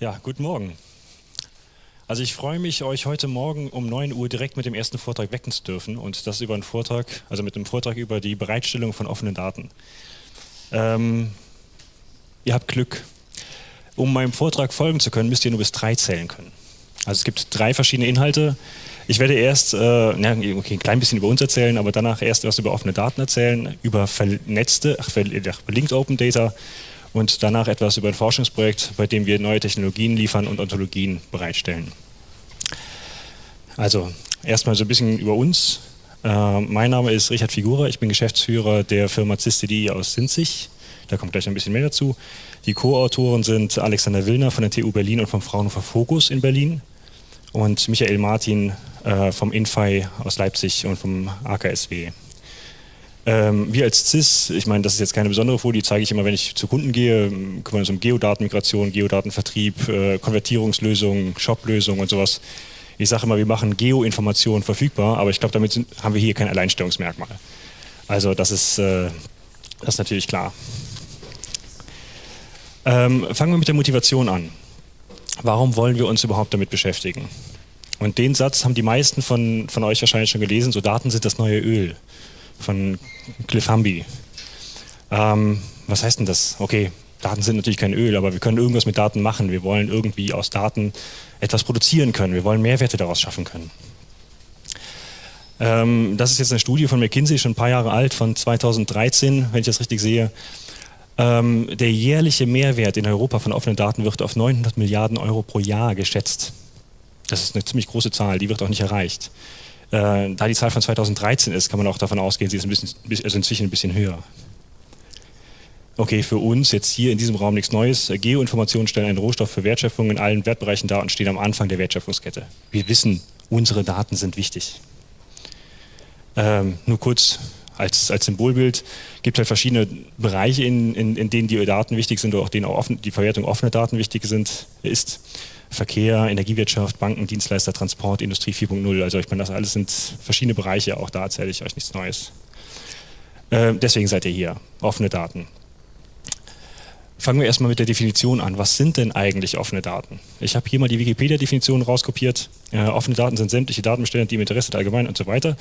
Ja, guten Morgen. Also ich freue mich, euch heute Morgen um 9 Uhr direkt mit dem ersten Vortrag wecken zu dürfen und das über einen Vortrag, also mit einem Vortrag über die Bereitstellung von offenen Daten. Ähm, ihr habt Glück. Um meinem Vortrag folgen zu können, müsst ihr nur bis drei zählen können. Also es gibt drei verschiedene Inhalte. Ich werde erst äh, ja, okay, ein klein bisschen über uns erzählen, aber danach erst was über offene Daten erzählen, über vernetzte, ach, verlinkt Open Data und danach etwas über ein Forschungsprojekt, bei dem wir neue Technologien liefern und Ontologien bereitstellen. Also erstmal so ein bisschen über uns. Äh, mein Name ist Richard Figura, ich bin Geschäftsführer der Firma CISTD aus Sinzig. Da kommt gleich ein bisschen mehr dazu. Die Co-Autoren sind Alexander Willner von der TU Berlin und vom Fraunhofer Fokus in Berlin und Michael Martin äh, vom INFI aus Leipzig und vom AKSW. Ähm, wir als CIS, ich meine, das ist jetzt keine besondere Folie, die zeige ich immer, wenn ich zu Kunden gehe, kümmern uns um Geodatenmigration, Geodatenvertrieb, äh, Konvertierungslösungen, Shop-Lösungen und sowas. Ich sage immer, wir machen Geoinformationen verfügbar, aber ich glaube, damit sind, haben wir hier kein Alleinstellungsmerkmal. Also das ist, äh, das ist natürlich klar. Ähm, fangen wir mit der Motivation an. Warum wollen wir uns überhaupt damit beschäftigen? Und den Satz haben die meisten von, von euch wahrscheinlich schon gelesen, so Daten sind das neue Öl von Cliff Humby. Ähm, was heißt denn das? Okay, Daten sind natürlich kein Öl, aber wir können irgendwas mit Daten machen. Wir wollen irgendwie aus Daten etwas produzieren können. Wir wollen Mehrwerte daraus schaffen können. Ähm, das ist jetzt eine Studie von McKinsey, schon ein paar Jahre alt, von 2013, wenn ich das richtig sehe. Ähm, der jährliche Mehrwert in Europa von offenen Daten wird auf 900 Milliarden Euro pro Jahr geschätzt. Das ist eine ziemlich große Zahl, die wird auch nicht erreicht. Äh, da die Zahl von 2013 ist, kann man auch davon ausgehen, sie ist ein bisschen, also inzwischen ein bisschen höher. Okay, für uns jetzt hier in diesem Raum nichts Neues. Geoinformationen stellen einen Rohstoff für Wertschöpfung in allen Wertbereichen dar und stehen am Anfang der Wertschöpfungskette. Wir wissen, unsere Daten sind wichtig. Ähm, nur kurz als, als Symbolbild, gibt halt verschiedene Bereiche, in, in, in denen die Daten wichtig sind oder auch denen auch offen, die Verwertung offener Daten wichtig sind, ist. Verkehr, Energiewirtschaft, Banken, Dienstleister, Transport, Industrie 4.0. Also ich meine, das alles sind verschiedene Bereiche, auch da erzähle ich euch nichts Neues. Äh, deswegen seid ihr hier, offene Daten. Fangen wir erstmal mit der Definition an. Was sind denn eigentlich offene Daten? Ich habe hier mal die Wikipedia-Definition rauskopiert. Äh, offene Daten sind sämtliche Datenbestände, die im Interesse der Allgemeinen und so weiter.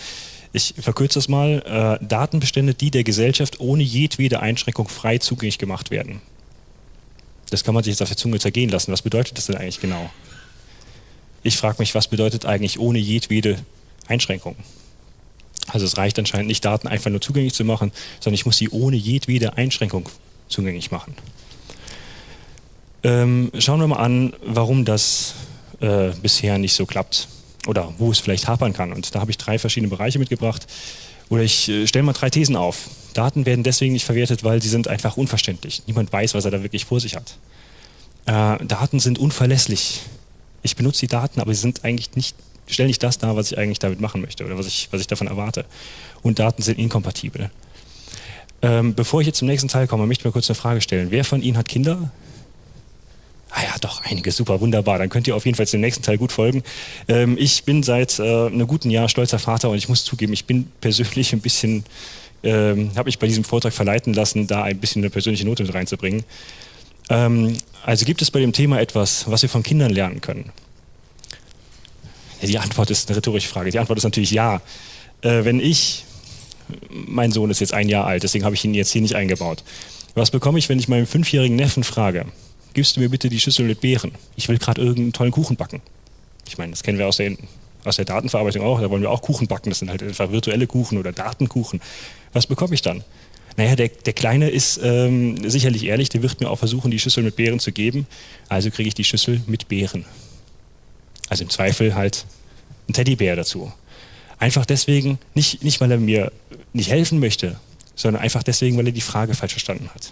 Ich verkürze das mal. Äh, Datenbestände, die der Gesellschaft ohne jedwede Einschränkung frei zugänglich gemacht werden. Das kann man sich jetzt auf der Zunge zergehen lassen. Was bedeutet das denn eigentlich genau? Ich frage mich, was bedeutet eigentlich ohne jedwede Einschränkung? Also es reicht anscheinend nicht, Daten einfach nur zugänglich zu machen, sondern ich muss sie ohne jedwede Einschränkung zugänglich machen. Ähm, schauen wir mal an, warum das äh, bisher nicht so klappt oder wo es vielleicht hapern kann. Und da habe ich drei verschiedene Bereiche mitgebracht. Oder ich äh, stelle mal drei Thesen auf. Daten werden deswegen nicht verwertet, weil sie sind einfach unverständlich. Niemand weiß, was er da wirklich vor sich hat. Äh, Daten sind unverlässlich. Ich benutze die Daten, aber sie sind eigentlich nicht, stellen nicht das dar, was ich eigentlich damit machen möchte oder was ich, was ich davon erwarte. Und Daten sind inkompatibel. Ähm, bevor ich jetzt zum nächsten Teil komme, möchte ich mir kurz eine Frage stellen. Wer von Ihnen hat Kinder? Ah ja, doch, einige, super, wunderbar. Dann könnt ihr auf jeden Fall dem nächsten Teil gut folgen. Ähm, ich bin seit äh, einem guten Jahr stolzer Vater und ich muss zugeben, ich bin persönlich ein bisschen ähm, habe ich bei diesem Vortrag verleiten lassen, da ein bisschen eine persönliche Note mit reinzubringen. Ähm, also gibt es bei dem Thema etwas, was wir von Kindern lernen können? Die Antwort ist eine rhetorische Frage. Die Antwort ist natürlich ja. Äh, wenn ich, mein Sohn ist jetzt ein Jahr alt, deswegen habe ich ihn jetzt hier nicht eingebaut. Was bekomme ich, wenn ich meinen fünfjährigen Neffen frage, gibst du mir bitte die Schüssel mit Beeren? Ich will gerade irgendeinen tollen Kuchen backen. Ich meine, das kennen wir aus der, aus der Datenverarbeitung auch, da wollen wir auch Kuchen backen, das sind halt einfach virtuelle Kuchen oder Datenkuchen was bekomme ich dann? Naja, der, der Kleine ist ähm, sicherlich ehrlich, der wird mir auch versuchen, die Schüssel mit Beeren zu geben. Also kriege ich die Schüssel mit Beeren. Also im Zweifel halt ein Teddybär dazu. Einfach deswegen, nicht, nicht weil er mir nicht helfen möchte, sondern einfach deswegen, weil er die Frage falsch verstanden hat.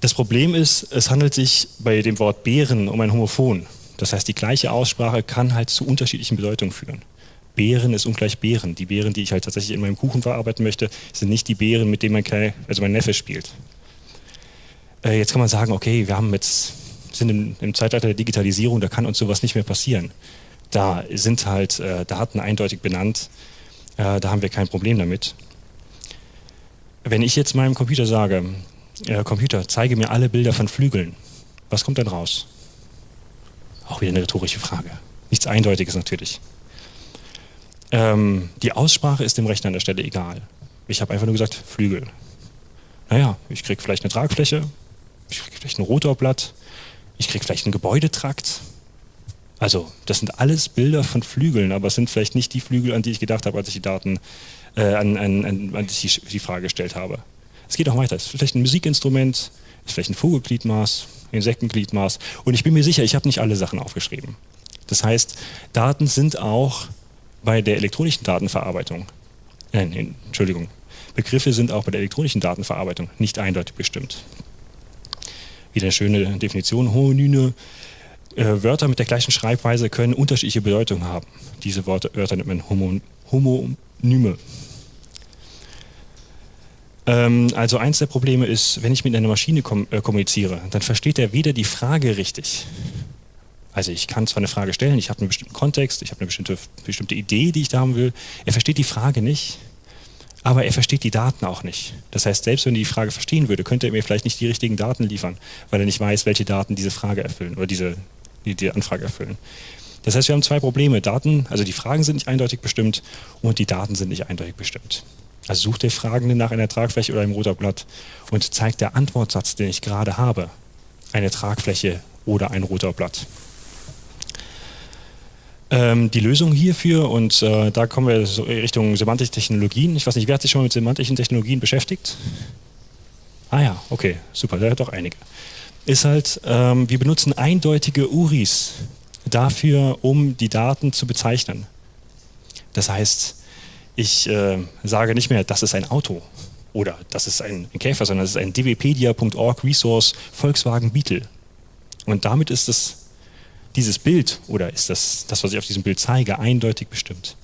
Das Problem ist, es handelt sich bei dem Wort Bären um ein Homophon. Das heißt, die gleiche Aussprache kann halt zu unterschiedlichen Bedeutungen führen. Beeren ist ungleich Beeren. Die Beeren, die ich halt tatsächlich in meinem Kuchen verarbeiten möchte, sind nicht die Beeren, mit denen mein, Kleine, also mein Neffe spielt. Äh, jetzt kann man sagen, okay, wir haben jetzt, sind im, im, Zeitalter der Digitalisierung, da kann uns sowas nicht mehr passieren. Da sind halt äh, Daten eindeutig benannt, äh, da haben wir kein Problem damit. Wenn ich jetzt meinem Computer sage, äh, Computer, zeige mir alle Bilder von Flügeln, Was kommt dann raus? Auch wieder eine rhetorische Frage. Nichts Eindeutiges natürlich. Ähm, die Aussprache ist dem Rechner an der Stelle egal. Ich habe einfach nur gesagt, Flügel. Naja, ich kriege vielleicht eine Tragfläche, ich kriege vielleicht ein Rotorblatt, ich kriege vielleicht einen Gebäudetrakt. Also, das sind alles Bilder von Flügeln, aber es sind vielleicht nicht die Flügel, an die ich gedacht habe, als ich die Daten, äh, an, an, an, an die, die Frage gestellt habe. Es geht auch weiter. Es ist vielleicht ein Musikinstrument, ist vielleicht ein Vogelgliedmaß, Insektengliedmaß. Und ich bin mir sicher, ich habe nicht alle Sachen aufgeschrieben. Das heißt, Daten sind auch bei der elektronischen Datenverarbeitung, äh, Entschuldigung, Begriffe sind auch bei der elektronischen Datenverarbeitung nicht eindeutig bestimmt. Wieder eine schöne Definition, homonyme äh, Wörter mit der gleichen Schreibweise können unterschiedliche Bedeutungen haben. Diese Worte, Wörter nennt man homo, homonyme. Ähm, also eins der Probleme ist, wenn ich mit einer Maschine kom äh, kommuniziere, dann versteht er weder die Frage richtig, also ich kann zwar eine Frage stellen, ich habe einen bestimmten Kontext, ich habe eine bestimmte, bestimmte Idee, die ich da haben will. Er versteht die Frage nicht, aber er versteht die Daten auch nicht. Das heißt, selbst wenn er die Frage verstehen würde, könnte er mir vielleicht nicht die richtigen Daten liefern, weil er nicht weiß, welche Daten diese Frage erfüllen oder diese, die, die Anfrage erfüllen. Das heißt, wir haben zwei Probleme. Daten, also die Fragen sind nicht eindeutig bestimmt und die Daten sind nicht eindeutig bestimmt. Also sucht der Fragende nach einer Tragfläche oder einem roter Blatt und zeigt der Antwortsatz, den ich gerade habe, eine Tragfläche oder ein roter Blatt. Ähm, die Lösung hierfür, und äh, da kommen wir so Richtung semantische Technologien. Ich weiß nicht, wer hat sich schon mit semantischen Technologien beschäftigt? Ah ja, okay, super, da hat doch einige. Ist halt, ähm, wir benutzen eindeutige URIs dafür, um die Daten zu bezeichnen. Das heißt, ich äh, sage nicht mehr, das ist ein Auto oder das ist ein, Käfer, sondern das ist ein dwpedia.org Resource Volkswagen Beetle. Und damit ist es dieses Bild oder ist das, das, was ich auf diesem Bild zeige, eindeutig bestimmt.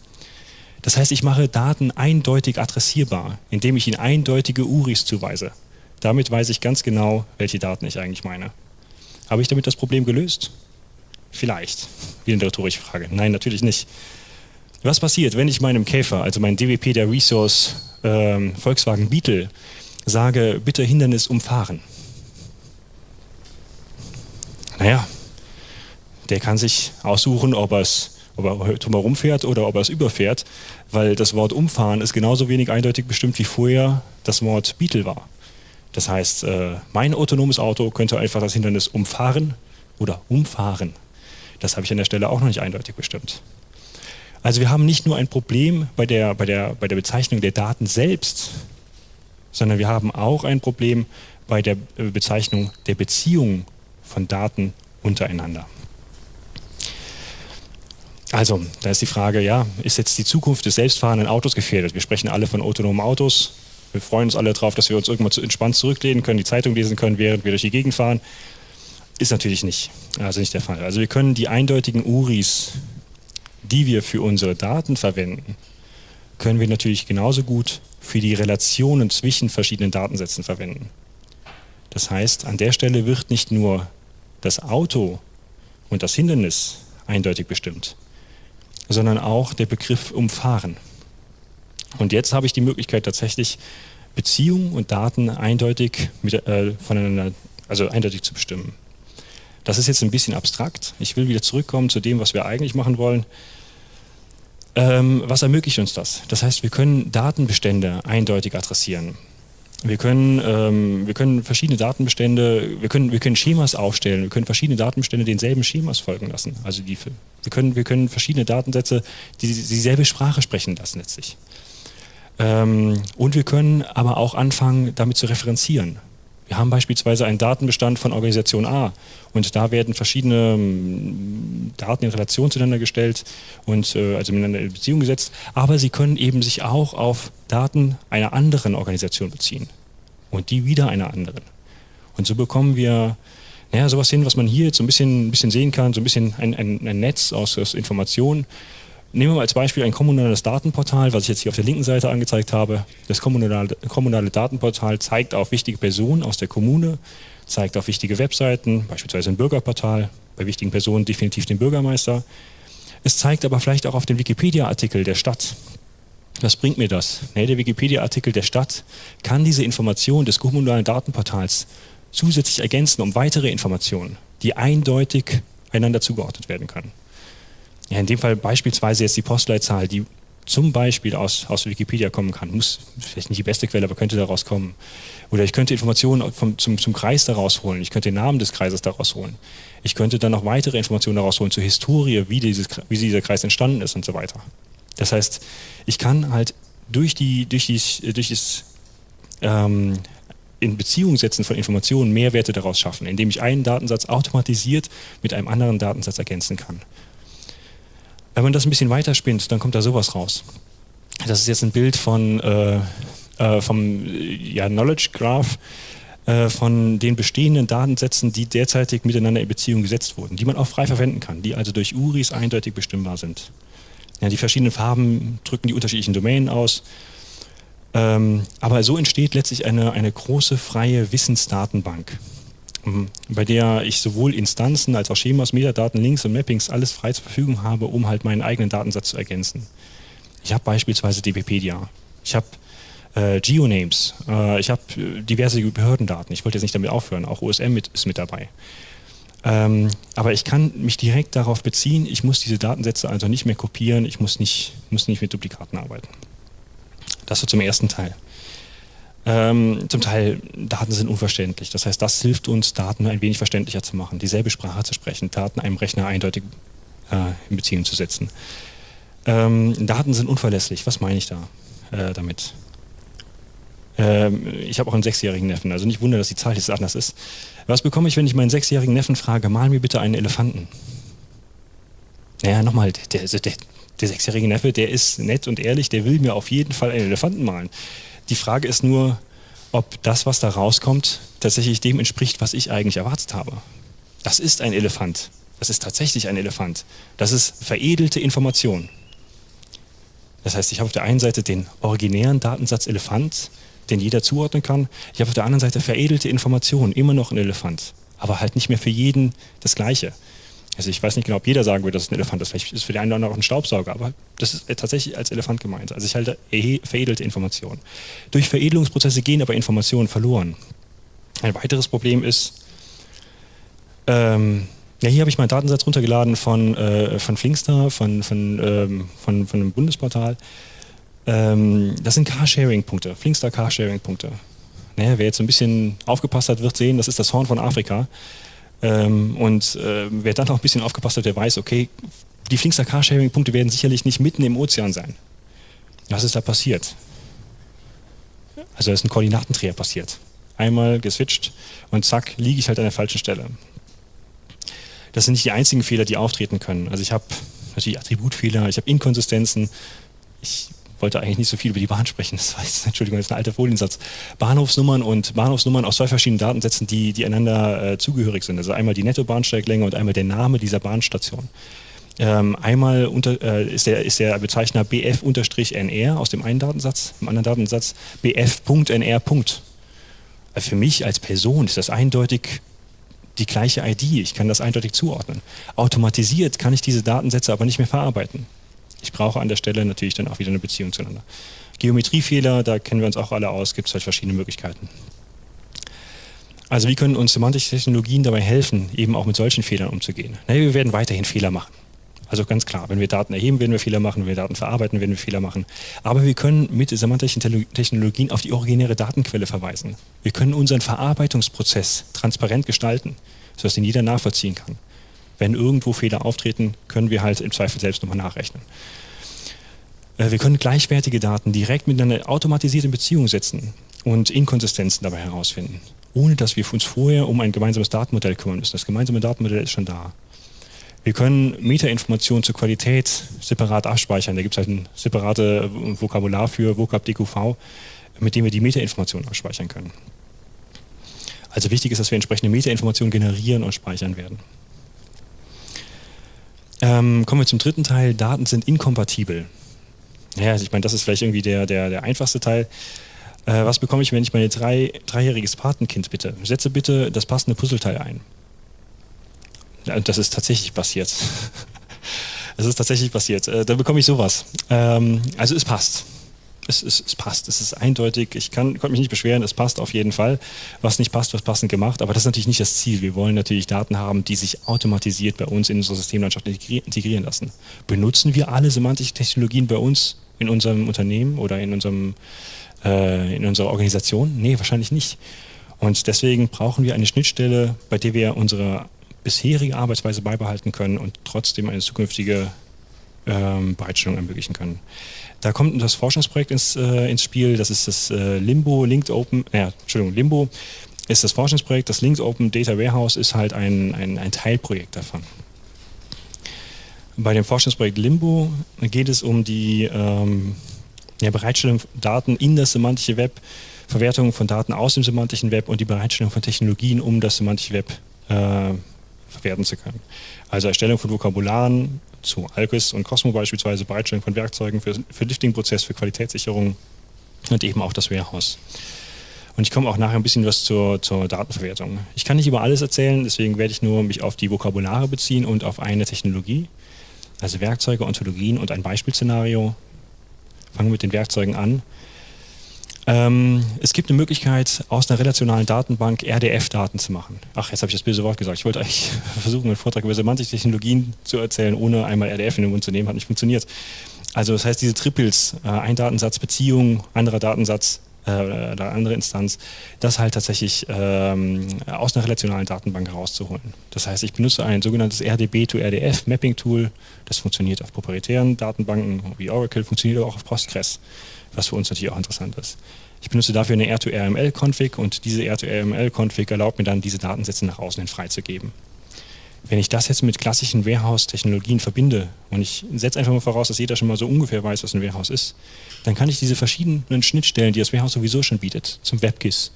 Das heißt, ich mache Daten eindeutig adressierbar, indem ich ihnen eindeutige URIs zuweise. Damit weiß ich ganz genau, welche Daten ich eigentlich meine. Habe ich damit das Problem gelöst? Vielleicht. Wie eine rhetorische Frage. Nein, natürlich nicht. Was passiert, wenn ich meinem Käfer, also meinem DWP der Resource ähm, Volkswagen Beetle, sage, bitte Hindernis umfahren? Naja, der kann sich aussuchen, ob, ob er drumherum fährt oder ob er es überfährt, weil das Wort umfahren ist genauso wenig eindeutig bestimmt wie vorher das Wort Beetle war. Das heißt, äh, mein autonomes Auto könnte einfach das Hindernis umfahren oder umfahren. Das habe ich an der Stelle auch noch nicht eindeutig bestimmt. Also wir haben nicht nur ein Problem bei der, bei der, bei der Bezeichnung der Daten selbst, sondern wir haben auch ein Problem bei der äh, Bezeichnung der Beziehung von Daten untereinander. Also, da ist die Frage, ja, ist jetzt die Zukunft des selbstfahrenden Autos gefährdet? Wir sprechen alle von autonomen Autos. Wir freuen uns alle darauf, dass wir uns irgendwann entspannt zurücklehnen können, die Zeitung lesen können, während wir durch die Gegend fahren. Ist natürlich nicht, also nicht der Fall. Also wir können die eindeutigen URIs, die wir für unsere Daten verwenden, können wir natürlich genauso gut für die Relationen zwischen verschiedenen Datensätzen verwenden. Das heißt, an der Stelle wird nicht nur das Auto und das Hindernis eindeutig bestimmt, sondern auch der Begriff umfahren. Und jetzt habe ich die Möglichkeit tatsächlich Beziehungen und Daten eindeutig mit, äh, voneinander, also eindeutig zu bestimmen. Das ist jetzt ein bisschen abstrakt. Ich will wieder zurückkommen zu dem, was wir eigentlich machen wollen. Ähm, was ermöglicht uns das? Das heißt, wir können Datenbestände eindeutig adressieren. Wir können, ähm, wir können verschiedene Datenbestände, wir können, wir können Schemas aufstellen, wir können verschiedene Datenbestände denselben Schemas folgen lassen. Also die, wir, können, wir können verschiedene Datensätze die, dieselbe Sprache sprechen lassen letztlich. Ähm, und wir können aber auch anfangen, damit zu referenzieren. Wir haben beispielsweise einen Datenbestand von Organisation A und da werden verschiedene ähm, Daten in Relation zueinander gestellt und äh, also miteinander in Beziehung gesetzt, aber sie können eben sich auch auf Daten einer anderen Organisation beziehen und die wieder einer anderen. Und so bekommen wir naja, sowas hin, was man hier jetzt so ein bisschen, ein bisschen sehen kann, so ein bisschen ein, ein, ein Netz aus, aus Informationen, Nehmen wir mal als Beispiel ein kommunales Datenportal, was ich jetzt hier auf der linken Seite angezeigt habe. Das kommunale, kommunale Datenportal zeigt auf wichtige Personen aus der Kommune, zeigt auf wichtige Webseiten, beispielsweise ein Bürgerportal, bei wichtigen Personen definitiv den Bürgermeister. Es zeigt aber vielleicht auch auf den Wikipedia-Artikel der Stadt. Was bringt mir das? Nee, der Wikipedia-Artikel der Stadt kann diese Information des kommunalen Datenportals zusätzlich ergänzen um weitere Informationen. die eindeutig einander zugeordnet werden können. Ja, in dem Fall beispielsweise jetzt die Postleitzahl, die zum Beispiel aus, aus Wikipedia kommen kann. Muss vielleicht nicht die beste Quelle, aber könnte daraus kommen. Oder ich könnte Informationen vom, zum, zum Kreis daraus holen. Ich könnte den Namen des Kreises daraus holen. Ich könnte dann noch weitere Informationen daraus holen zur Historie, wie, dieses, wie dieser Kreis entstanden ist und so weiter. Das heißt, ich kann halt durch, die, durch, die, durch das ähm, in Beziehung setzen von Informationen Mehrwerte daraus schaffen, indem ich einen Datensatz automatisiert mit einem anderen Datensatz ergänzen kann. Wenn man das ein bisschen weiterspinnt, dann kommt da sowas raus. Das ist jetzt ein Bild von, äh, äh, vom ja, Knowledge Graph äh, von den bestehenden Datensätzen, die derzeitig miteinander in Beziehung gesetzt wurden, die man auch frei verwenden kann, die also durch URIs eindeutig bestimmbar sind. Ja, die verschiedenen Farben drücken die unterschiedlichen Domänen aus. Ähm, aber so entsteht letztlich eine, eine große freie Wissensdatenbank, bei der ich sowohl Instanzen als auch Schemas, Metadaten, Links und Mappings alles frei zur Verfügung habe, um halt meinen eigenen Datensatz zu ergänzen. Ich habe beispielsweise DBpedia, ich habe äh, Geonames, äh, ich habe äh, diverse Behördendaten. Ich wollte jetzt nicht damit aufhören, auch OSM mit, ist mit dabei. Ähm, aber ich kann mich direkt darauf beziehen, ich muss diese Datensätze also nicht mehr kopieren, ich muss nicht, muss nicht mit Duplikaten arbeiten. Das so zum ersten Teil. Ähm, zum Teil Daten sind unverständlich. Das heißt, das hilft uns, Daten ein wenig verständlicher zu machen, dieselbe Sprache zu sprechen, Daten einem Rechner eindeutig äh, in Beziehung zu setzen. Ähm, Daten sind unverlässlich. Was meine ich da äh, damit? Ähm, ich habe auch einen sechsjährigen Neffen, also nicht wundern, dass die Zahl jetzt anders ist. Was bekomme ich, wenn ich meinen sechsjährigen Neffen frage, mal mir bitte einen Elefanten? Naja, nochmal, der, der, der sechsjährige Neffe, der ist nett und ehrlich, der will mir auf jeden Fall einen Elefanten malen. Die Frage ist nur, ob das, was da rauskommt, tatsächlich dem entspricht, was ich eigentlich erwartet habe. Das ist ein Elefant. Das ist tatsächlich ein Elefant. Das ist veredelte Information. Das heißt, ich habe auf der einen Seite den originären Datensatz Elefant, den jeder zuordnen kann. Ich habe auf der anderen Seite veredelte Informationen, immer noch ein Elefant, aber halt nicht mehr für jeden das Gleiche. Also ich weiß nicht genau, ob jeder sagen würde, dass es ein Elefant ist. Vielleicht ist für den einen oder anderen auch ein Staubsauger, aber das ist tatsächlich als Elefant gemeint. Also ich halte veredelte Informationen. Durch Veredelungsprozesse gehen aber Informationen verloren. Ein weiteres Problem ist, ähm, ja, hier habe ich meinen Datensatz runtergeladen von, äh, von Flinkster, von, von, ähm, von, von einem Bundesportal. Ähm, das sind Carsharing-Punkte, Flinkstar Carsharing-Punkte. Naja, wer jetzt ein bisschen aufgepasst hat, wird sehen, das ist das Horn von Afrika. Ähm, und äh, wer dann noch ein bisschen aufgepasst hat, der weiß, okay, die Flinkstar Carsharing-Punkte werden sicherlich nicht mitten im Ozean sein. Was ist da passiert? Also da ist ein Koordinatendreher passiert. Einmal geswitcht und zack, liege ich halt an der falschen Stelle. Das sind nicht die einzigen Fehler, die auftreten können. Also ich habe natürlich Attributfehler, ich habe Inkonsistenzen, ich wollte eigentlich nicht so viel über die Bahn sprechen. Das war jetzt, Entschuldigung, das ist ein alter Foliensatz. Bahnhofsnummern und Bahnhofsnummern aus zwei verschiedenen Datensätzen, die, die einander äh, zugehörig sind. Also einmal die Nettobahnsteiglänge und einmal der Name dieser Bahnstation. Ähm, einmal unter, äh, ist, der, ist der Bezeichner bf-nr aus dem einen Datensatz, im anderen Datensatz bf.nr. Also für mich als Person ist das eindeutig die gleiche ID. Ich kann das eindeutig zuordnen. Automatisiert kann ich diese Datensätze aber nicht mehr verarbeiten. Ich brauche an der Stelle natürlich dann auch wieder eine Beziehung zueinander. Geometriefehler, da kennen wir uns auch alle aus, gibt es halt verschiedene Möglichkeiten. Also wie können uns semantische Technologien dabei helfen, eben auch mit solchen Fehlern umzugehen? Naja, wir werden weiterhin Fehler machen. Also ganz klar, wenn wir Daten erheben, werden wir Fehler machen, wenn wir Daten verarbeiten, werden wir Fehler machen. Aber wir können mit semantischen Technologien auf die originäre Datenquelle verweisen. Wir können unseren Verarbeitungsprozess transparent gestalten, sodass ihn jeder nachvollziehen kann wenn irgendwo Fehler auftreten, können wir halt im Zweifel selbst nochmal nachrechnen. Äh, wir können gleichwertige Daten direkt miteinander automatisiert in Beziehung setzen und Inkonsistenzen dabei herausfinden, ohne dass wir uns vorher um ein gemeinsames Datenmodell kümmern müssen. Das gemeinsame Datenmodell ist schon da. Wir können Metainformationen zur Qualität separat abspeichern. Da gibt es halt ein separates Vokabular für Vocab DQV, mit dem wir die Metainformationen abspeichern können. Also wichtig ist, dass wir entsprechende Metainformationen generieren und speichern werden. Ähm, kommen wir zum dritten Teil. Daten sind inkompatibel. Ja, also ich meine, das ist vielleicht irgendwie der, der, der einfachste Teil. Äh, was bekomme ich, wenn ich mein drei, dreijähriges Patenkind bitte? Setze bitte das passende Puzzleteil ein. Ja, das ist tatsächlich passiert. das ist tatsächlich passiert. Äh, da bekomme ich sowas. Ähm, also es passt. Es, es, es, passt, es ist eindeutig, ich kann, konnte mich nicht beschweren, es passt auf jeden Fall. Was nicht passt, wird passend gemacht, aber das ist natürlich nicht das Ziel. Wir wollen natürlich Daten haben, die sich automatisiert bei uns in unsere Systemlandschaft integrieren lassen. Benutzen wir alle semantische Technologien bei uns in unserem Unternehmen oder in, unserem, äh, in unserer Organisation? Nee, wahrscheinlich nicht. Und deswegen brauchen wir eine Schnittstelle, bei der wir unsere bisherige Arbeitsweise beibehalten können und trotzdem eine zukünftige ähm, Bereitstellung ermöglichen können. Da kommt das Forschungsprojekt ins, äh, ins Spiel, das ist das äh, Limbo Linked Open, äh, Entschuldigung, Limbo ist das Forschungsprojekt, das Linked Open Data Warehouse ist halt ein, ein, ein Teilprojekt davon. Bei dem Forschungsprojekt Limbo geht es um die ähm, ja, Bereitstellung von Daten in das semantische Web, Verwertung von Daten aus dem semantischen Web und die Bereitstellung von Technologien, um das semantische Web äh, verwerten zu können. Also Erstellung von Vokabularen zu Alquist und Cosmo beispielsweise, Bereitstellung von Werkzeugen für, für Lifting-Prozess, für Qualitätssicherung und eben auch das Warehouse. Und ich komme auch nachher ein bisschen was zur, zur Datenverwertung. Ich kann nicht über alles erzählen, deswegen werde ich nur mich auf die Vokabulare beziehen und auf eine Technologie, also Werkzeuge, Ontologien und ein Beispielszenario. Fangen wir mit den Werkzeugen an. Ähm, es gibt eine Möglichkeit, aus einer relationalen Datenbank RDF-Daten zu machen. Ach, jetzt habe ich das böse Wort gesagt. Ich wollte eigentlich versuchen, einen Vortrag über semantische Technologien zu erzählen, ohne einmal RDF in den Mund zu nehmen. Hat nicht funktioniert. Also das heißt, diese Triples, äh, ein Datensatz, Beziehung, anderer Datensatz, äh, oder andere Instanz, das halt tatsächlich ähm, aus einer relationalen Datenbank herauszuholen. Das heißt, ich benutze ein sogenanntes RDB to RDF Mapping Tool. Das funktioniert auf proprietären Datenbanken wie Oracle, funktioniert auch auf Postgres was für uns natürlich auch interessant ist. Ich benutze dafür eine R2RML-Config und diese R2RML-Config erlaubt mir dann, diese Datensätze nach außen hin freizugeben. Wenn ich das jetzt mit klassischen Warehouse-Technologien verbinde und ich setze einfach mal voraus, dass jeder schon mal so ungefähr weiß, was ein Warehouse ist, dann kann ich diese verschiedenen Schnittstellen, die das Warehouse sowieso schon bietet, zum WebGIS,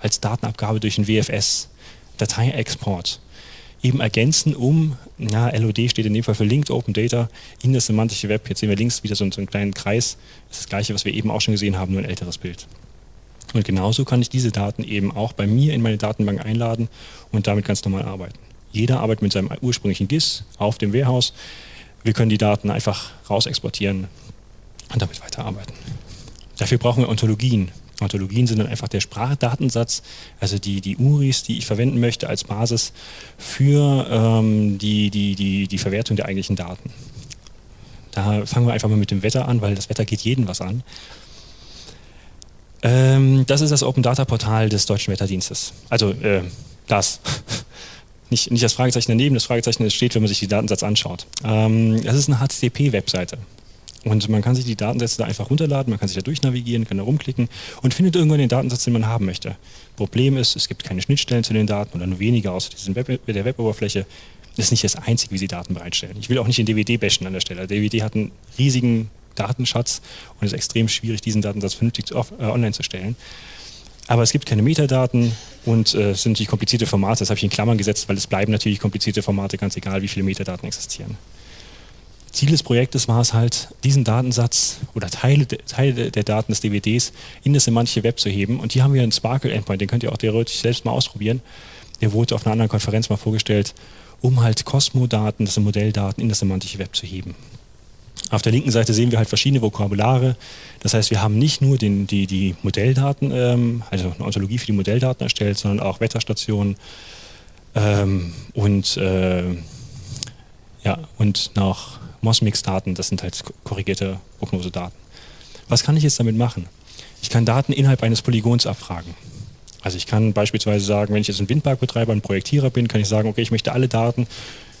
als Datenabgabe durch ein WFS, Dateiexport, eben ergänzen, um, na, LOD steht in dem Fall für Linked Open Data, in das semantische Web. Jetzt sehen wir links wieder so, einen kleinen Kreis. Das ist das gleiche, was wir eben auch schon gesehen haben, nur ein älteres Bild. Und genauso kann ich diese Daten eben auch bei mir in meine Datenbank einladen und damit ganz normal arbeiten. Jeder arbeitet mit seinem ursprünglichen GIS auf dem Warehouse. Wir können die Daten einfach raus exportieren und damit weiterarbeiten. Dafür brauchen wir Ontologien. Ontologien sind dann einfach der Sprachdatensatz, also die, die URIs, die ich verwenden möchte als Basis für ähm, die, die, die, die Verwertung der eigentlichen Daten. Da fangen wir einfach mal mit dem Wetter an, weil das Wetter geht jeden was an. Ähm, das ist das Open Data Portal des Deutschen Wetterdienstes. Also äh, das. nicht, nicht das Fragezeichen daneben, das Fragezeichen steht, wenn man sich die Datensatz anschaut. Ähm, das ist eine HTTP-Webseite. Und man kann sich die Datensätze da einfach runterladen, man kann sich da durchnavigieren, kann da rumklicken und findet irgendwann den Datensatz, den man haben möchte. Problem ist, es gibt keine Schnittstellen zu den Daten oder nur weniger außer diesem Web, der Weboberfläche. Das ist nicht das Einzige, wie sie Daten bereitstellen. Ich will auch nicht den DVD bashen an der Stelle. Der DVD hat einen riesigen Datenschatz und es ist extrem schwierig, diesen Datensatz vernünftig zu, äh, online zu stellen. Aber es gibt keine Metadaten und äh, es sind natürlich komplizierte Formate. Das habe ich in Klammern gesetzt, weil es bleiben natürlich komplizierte Formate, ganz egal, wie viele Metadaten existieren. Ziel des Projektes war es halt, diesen Datensatz oder Teile, Teile der Daten des DVDs in das semantische Web zu heben. Und hier haben wir einen Sparkle-Endpoint, den könnt ihr auch theoretisch selbst mal ausprobieren. Der wurde auf einer anderen Konferenz mal vorgestellt, um halt Cosmo-Daten, das sind Modelldaten, in das semantische Web zu heben. Auf der linken Seite sehen wir halt verschiedene Vokabulare. Das heißt, wir haben nicht nur den, die, die Modelldaten, ähm, also eine Ontologie für die Modelldaten erstellt, sondern auch Wetterstationen ähm, und, äh, ja, und noch Mosmix-Daten, das sind halt korrigierte Prognosedaten. Was kann ich jetzt damit machen? Ich kann Daten innerhalb eines Polygons abfragen. Also ich kann beispielsweise sagen, wenn ich jetzt ein Windparkbetreiber, ein Projektierer bin, kann ich sagen, okay, ich möchte alle Daten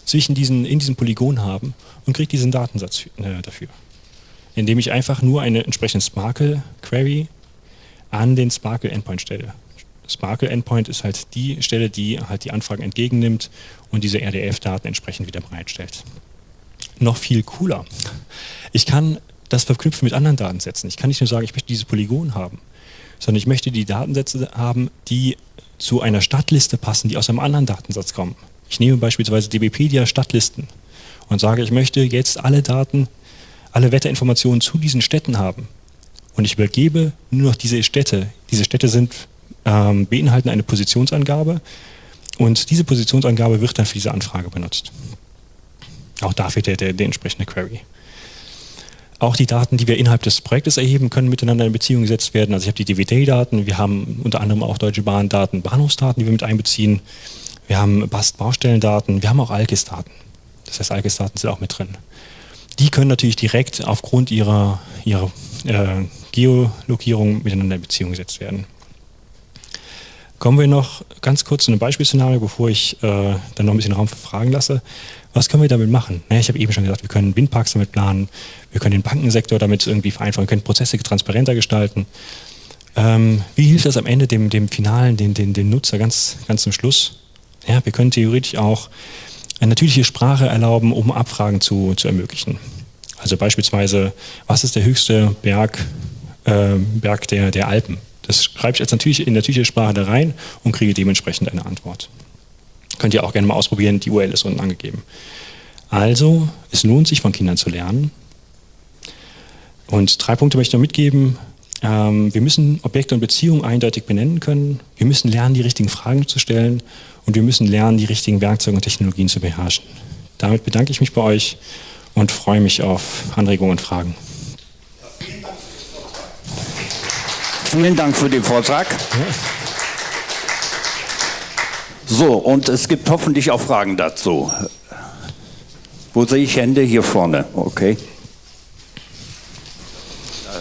zwischen diesen, in diesem Polygon haben und kriege diesen Datensatz äh, dafür. Indem ich einfach nur eine entsprechende Sparkle-Query an den Sparkle-Endpoint stelle. Sparkle-Endpoint ist halt die Stelle, die halt die Anfragen entgegennimmt und diese RDF-Daten entsprechend wieder bereitstellt noch viel cooler. Ich kann das verknüpfen mit anderen Datensätzen. Ich kann nicht nur sagen, ich möchte dieses Polygon haben, sondern ich möchte die Datensätze haben, die zu einer Stadtliste passen, die aus einem anderen Datensatz kommen. Ich nehme beispielsweise DBpedia Stadtlisten und sage, ich möchte jetzt alle Daten, alle Wetterinformationen zu diesen Städten haben. Und ich übergebe nur noch diese Städte. Diese Städte sind, ähm, beinhalten eine Positionsangabe und diese Positionsangabe wird dann für diese Anfrage benutzt. Auch dafür der, der, der entsprechende Query. Auch die Daten, die wir innerhalb des Projektes erheben, können miteinander in Beziehung gesetzt werden. Also ich habe die DVD-Daten, wir haben unter anderem auch Deutsche Bahn-Daten, Bahnhofsdaten, die wir mit einbeziehen. Wir haben BAST-Baustellendaten, wir haben auch ALKIS-Daten. Das heißt, ALKIS-Daten sind auch mit drin. Die können natürlich direkt aufgrund ihrer, ihrer äh, Geolokierung miteinander in Beziehung gesetzt werden. Kommen wir noch ganz kurz zu einem Beispielszenario, bevor ich äh, dann noch ein bisschen Raum für Fragen lasse. Was können wir damit machen? Ja, ich habe eben schon gesagt, wir können Windparks damit planen, wir können den Bankensektor damit irgendwie vereinfachen, wir können Prozesse transparenter gestalten. Ähm, wie hilft das am Ende dem, dem Finalen, dem, dem, dem Nutzer ganz, ganz zum Schluss? Ja, wir können theoretisch auch eine natürliche Sprache erlauben, um Abfragen zu, zu ermöglichen. Also beispielsweise, was ist der höchste Berg, äh, Berg der, der Alpen? Das schreibe ich jetzt natürlich in natürliche Sprache da rein und kriege dementsprechend eine Antwort. Könnt ihr auch gerne mal ausprobieren, die URL ist unten angegeben. Also, es lohnt sich von Kindern zu lernen. Und drei Punkte möchte ich noch mitgeben. Ähm, wir müssen Objekte und Beziehungen eindeutig benennen können. Wir müssen lernen, die richtigen Fragen zu stellen. Und wir müssen lernen, die richtigen Werkzeuge und Technologien zu beherrschen. Damit bedanke ich mich bei euch und freue mich auf Anregungen und Fragen. Vielen Dank für den Vortrag. So, und es gibt hoffentlich auch Fragen dazu. Wo sehe ich Hände? Hier vorne, okay.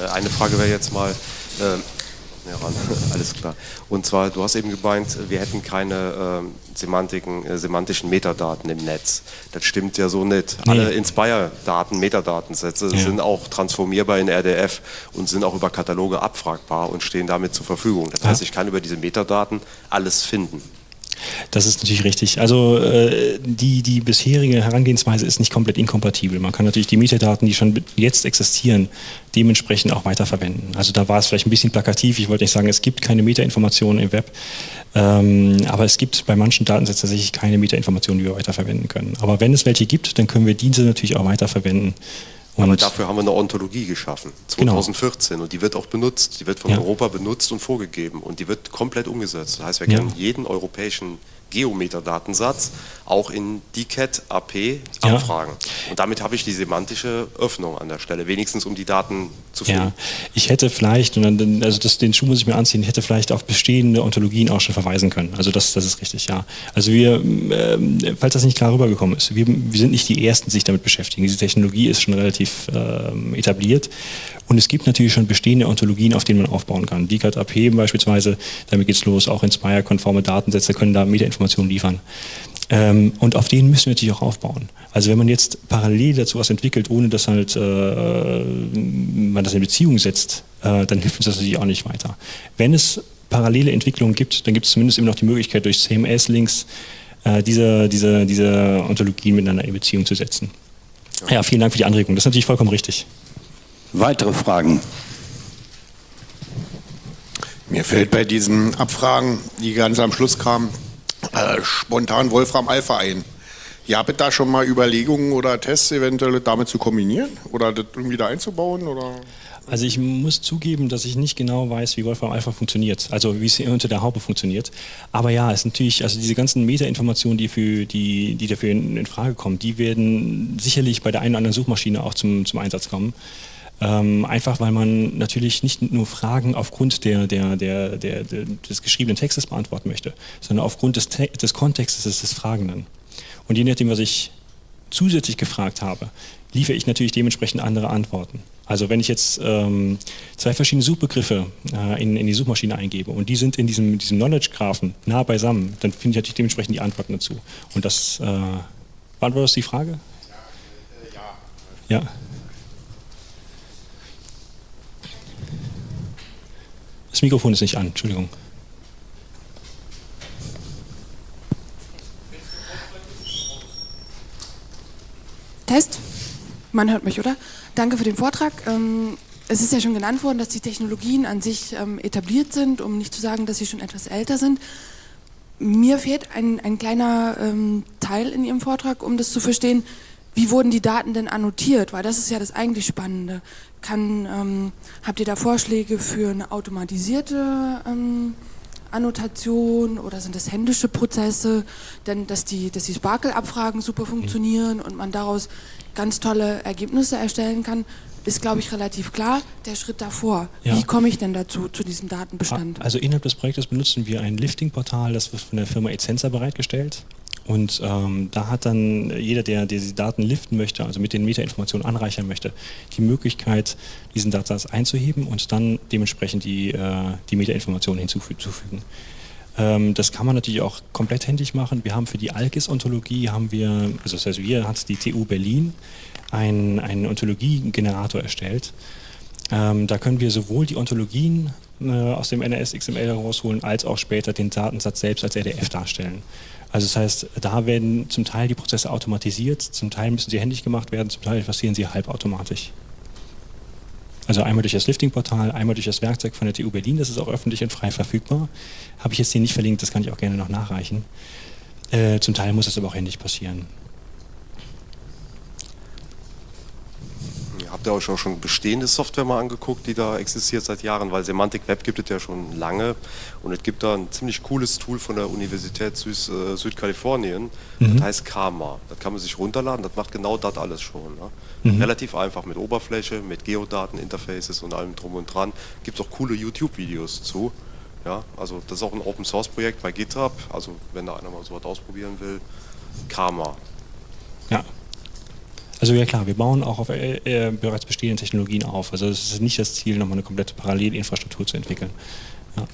Äh, eine Frage wäre jetzt mal, äh, ja, alles klar. Und zwar, du hast eben gemeint, wir hätten keine äh, Semantiken, äh, semantischen Metadaten im Netz. Das stimmt ja so nicht. Nee. Alle Inspire-Daten, Metadatensätze ja. sind auch transformierbar in RDF und sind auch über Kataloge abfragbar und stehen damit zur Verfügung. Das ja. heißt, ich kann über diese Metadaten alles finden. Das ist natürlich richtig. Also äh, die, die bisherige Herangehensweise ist nicht komplett inkompatibel. Man kann natürlich die Metadaten, die schon jetzt existieren, dementsprechend auch weiterverwenden. Also da war es vielleicht ein bisschen plakativ. Ich wollte nicht sagen, es gibt keine Metainformationen im Web, ähm, aber es gibt bei manchen Datensätzen tatsächlich keine Metainformationen, die wir weiterverwenden können. Aber wenn es welche gibt, dann können wir diese natürlich auch weiterverwenden. Und Aber dafür haben wir eine Ontologie geschaffen, 2014. Genau. Und die wird auch benutzt. Die wird von ja. Europa benutzt und vorgegeben. Und die wird komplett umgesetzt. Das heißt, wir können ja. jeden europäischen Geometer-Datensatz auch in DCAT AP abfragen. Ja. Und damit habe ich die semantische Öffnung an der Stelle, wenigstens um die Daten zu finden. Ja, ich hätte vielleicht, und dann, also das, den Schuh muss ich mir anziehen, hätte vielleicht auf bestehende Ontologien auch schon verweisen können. Also das, das ist richtig, ja. Also wir, äh, falls das nicht klar rübergekommen ist, wir, wir sind nicht die Ersten, die sich damit beschäftigen. Diese Technologie ist schon relativ äh, etabliert. Und es gibt natürlich schon bestehende Ontologien, auf denen man aufbauen kann. DCAT AP beispielsweise, damit geht es los, auch Inspire-konforme Datensätze können da Metainformationen liefern. Ähm, und auf denen müssen wir natürlich auch aufbauen. Also wenn man jetzt parallel dazu was entwickelt, ohne dass halt äh, man das in Beziehung setzt, äh, dann hilft uns das natürlich auch nicht weiter. Wenn es parallele Entwicklungen gibt, dann gibt es zumindest immer noch die Möglichkeit, durch CMS-Links äh, diese, diese, diese Ontologien miteinander in Beziehung zu setzen. Ja, vielen Dank für die Anregung. Das ist natürlich vollkommen richtig. Weitere Fragen? Mir fällt bei diesen Abfragen, die ganz am Schluss kamen, äh, spontan Wolfram Alpha ein. Ja, habt da schon mal Überlegungen oder Tests eventuell damit zu kombinieren oder das irgendwie da einzubauen? Oder? Also ich muss zugeben, dass ich nicht genau weiß, wie Wolfram Alpha funktioniert, also wie es unter der Haube funktioniert. Aber ja, es ist natürlich, also diese ganzen Meta-Informationen, die, für die, die dafür in, in, Frage kommen, die werden sicherlich bei der einen oder anderen Suchmaschine auch zum, zum Einsatz kommen. Ähm, einfach weil man natürlich nicht nur Fragen aufgrund der, der, der, der, des geschriebenen Textes beantworten möchte, sondern aufgrund des, des Kontextes des Fragenden. Und je nachdem, was ich zusätzlich gefragt habe, liefere ich natürlich dementsprechend andere Antworten. Also wenn ich jetzt ähm, zwei verschiedene Suchbegriffe äh, in, in, die Suchmaschine eingebe und die sind in diesem, diesem Knowledge-Graphen nah beisammen, dann finde ich natürlich dementsprechend die Antworten dazu. Und das, äh, beantwortet das die Frage? Ja. Äh, ja. Das Mikrofon ist nicht an, Entschuldigung. Test? Man hört mich, oder? Danke für den Vortrag. Ähm, es ist ja schon genannt worden, dass die Technologien an sich ähm, etabliert sind, um nicht zu sagen, dass sie schon etwas älter sind. Mir fehlt ein, ein kleiner ähm, Teil in Ihrem Vortrag, um das zu verstehen. Wie wurden die Daten denn annotiert? Weil das ist ja das eigentlich Spannende. Kann, ähm, habt ihr da Vorschläge für eine automatisierte ähm, Annotation oder sind das händische Prozesse? Denn dass die, dass die Sparkle-Abfragen super funktionieren und man daraus ganz tolle Ergebnisse erstellen kann. ist, glaube ich, relativ klar. Der Schritt davor, Ja. wie komme ich denn dazu, zu diesem Datenbestand? Also innerhalb des Projektes benutzen wir ein Lifting-Portal, das wird von der Firma Essenza bereitgestellt. Und ähm, da hat dann jeder, der diese Daten liften möchte, also mit den Metainformationen anreichern möchte, die Möglichkeit, diesen Datasatz einzuheben und dann dementsprechend die, äh, die Metainformationen hinzufügen. Ähm, das kann man natürlich auch komplett händisch machen. Wir haben für die Alkis-Ontologie haben wir, also das heißt, wir hat die TU Berlin einen, einen Ontologiegenerator erstellt. Ähm, da können wir sowohl die Ontologien äh, aus dem NRS XML herausholen, als auch später den Datensatz selbst als RDF darstellen. Also das heißt, da werden zum Teil die Prozesse automatisiert, zum Teil müssen sie händisch gemacht werden, zum Teil passieren sie halbautomatisch. Also einmal durch das Lifting-Portal, einmal durch das Werkzeug von der TU Berlin, das ist auch öffentlich und frei verfügbar. Habe ich jetzt hier nicht verlinkt, das kann ich auch gerne noch nachreichen. Äh, zum Teil muss es aber auch händisch passieren. Ihr habt ja euch auch schon bestehende Software mal angeguckt, die da existiert seit Jahren, weil Semantic Web gibt es ja schon lange und es gibt da ein ziemlich cooles Tool von der Universität Süß, äh, Südkalifornien, das heißt Karma. Das kann man sich runterladen, das macht genau das alles schon. Ne? Relativ einfach mit Oberfläche, mit Geodaten, Interfaces und allem drum und dran. Gibt auch coole YouTube-Videos zu. Ja, also das ist auch ein Open Source Projekt bei GitHub, also wenn da einer mal so was ausprobieren will, Karma. Ja. Also ja klar, wir bauen auch auf äh, äh, bereits bestehenden Technologien auf. Also es ist nicht das Ziel, nochmal eine komplette Parallelinfrastruktur zu entwickeln. Ja.